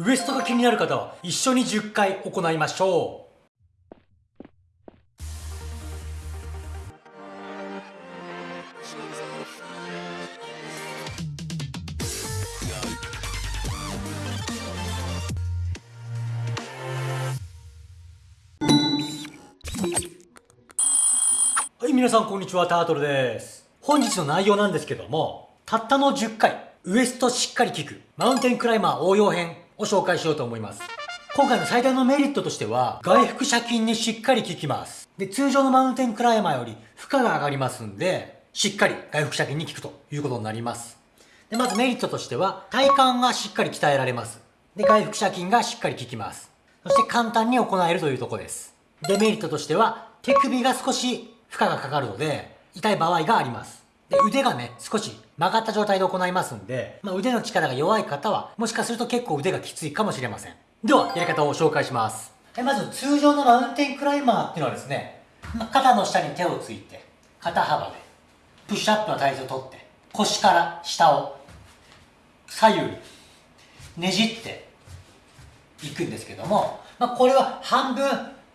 ウエストが気になる方は一緒に10回行いましょうはい、皆さんこんにちは、タートルです。本日の内容なんですけども、たったの10回、ウエストしっかり効く、マウンテンクライマー応用編を紹介しようと思います。今回の最大のメリットとしては、外腹斜筋にしっかり効きます。で、通常のマウンテンクライマーより負荷が上がりますんで、しっかり外腹斜筋に効くということになります。で、まずメリットとしては、体幹がしっかり鍛えられます。で、外腹斜筋がしっかり効きます。そして簡単に行えるというとこです。デメリットとしては、手首が少し負荷がかかるので、痛い場合があります。で、腕がね、少し曲がった状態で行いますんで、まあ、腕の力が弱い方は、もしかすると結構腕がきついかもしれません。では、やり方を紹介します。はいまず、通常のマウンテンクライマーっていうのはですね、まあ肩の下に手をついて、肩幅で、プッシュアップの体重をとって、腰から下を左右にねじっていくんですけども、まあ、これは半分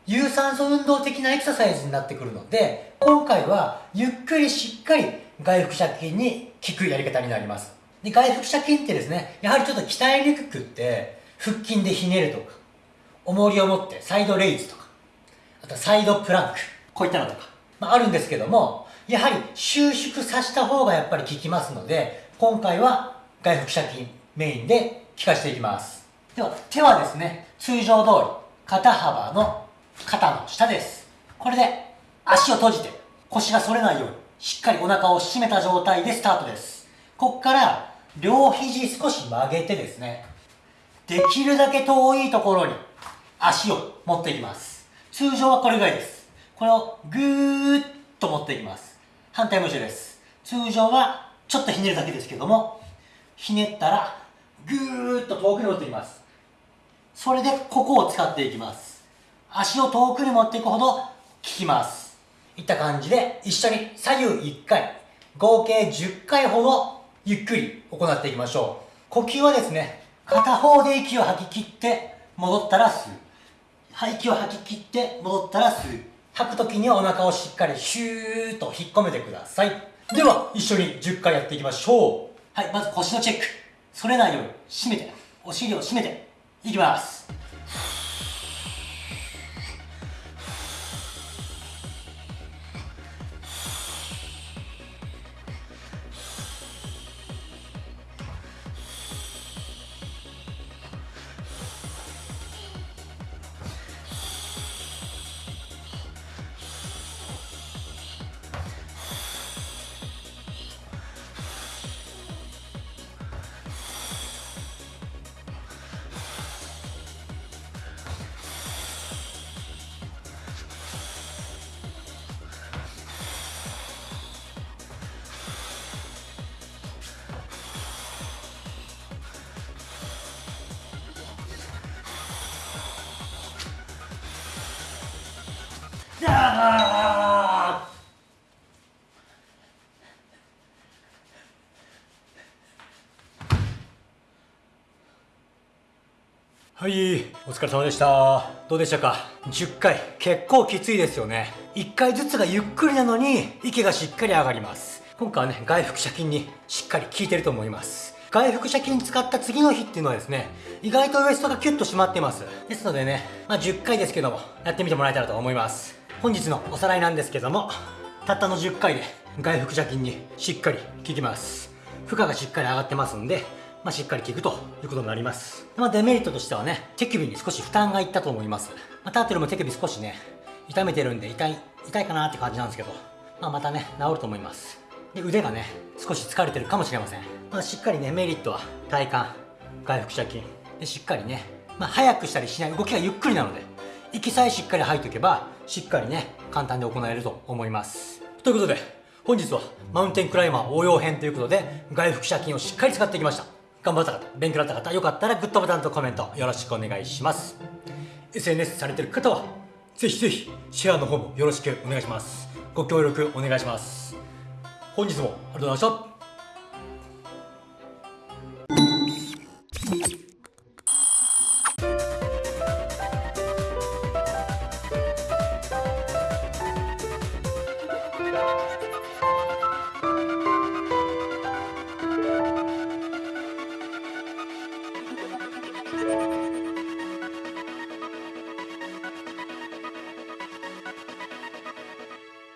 有酸素運動的なエクササイズになってくるので、今回はゆっくりしっかり外腹斜筋に効くやり方になります。で外腹斜筋ってですね、やはりちょっと鍛えにくくって、腹筋でひねるとか、重りを持ってサイドレイズとか、あとサイドプランク、こういったのとか、まあ、あるんですけども、やはり収縮させた方がやっぱり効きますので、今回は外腹斜筋メインで効かせていきます。では、手はですね、通常通り、肩幅の肩の下です。これで足を閉じて腰が反れないようにしっかりお腹を締めた状態でスタートです。こっから両肘少し曲げてですね、できるだけ遠いところに足を持っていきます。通常はこれぐらいです。これをぐーっと持っていきます。反対も一緒です。通常はちょっとひねるだけですけども、ひねったらぐーっと遠くに持っていきます。それでここを使っていきます。足を遠くに持っていくほど効きます。いった感じで一緒に左右1回、合計10回ほどゆっくり行っていきましょう。呼吸はですね、片方で息を吐き切って戻ったら吸う。息を吐き切って戻ったら吸う。吐く時にはお腹をしっかりシューッと引っ込めてください。では、一緒に10回やっていきましょう。はい、まず腰のチェック。反れないように締めて、お尻を締めて、いきます。あはい、お疲れ様でした。どうでしたか ?10 回、結構きついですよね。1回ずつがゆっくりなのに、息がしっかり上がります。今回はね、外腹斜筋にしっかり効いてると思います。外腹斜筋使った次の日っていうのはですね、意外とウエストがキュッと締まってます。ですのでね、まあ10回ですけども、やってみてもらえたらと思います。本日のおさらいなんですけども、たったの10回で外腹斜筋にしっかり効きます。負荷がしっかり上がってますんで、まあ、しっかり効くということになります。まあ、デメリットとしてはね、手首に少し負担がいったと思います。まあ、タートルも手首少しね、痛めてるんで痛い、痛いかなって感じなんですけど、まあ、またね、治ると思います。で、腕がね、少し疲れてるかもしれません。まあ、しっかりね、メリットは体幹、外腹斜筋。で、しっかりね、まあ、早くしたりしない動きがゆっくりなので、息さえしっかり吐いておけば、しっかりね、簡単で行えると思います。ということで、本日はマウンテンクライマー応用編ということで、外腹斜筋をしっかり使ってきました。頑張った方、勉強だった方、よかったらグッドボタンとコメントよろしくお願いします。SNS されてる方は、ぜひぜひシェアの方もよろしくお願いします。ご協力お願いします。本日もありがとうございました。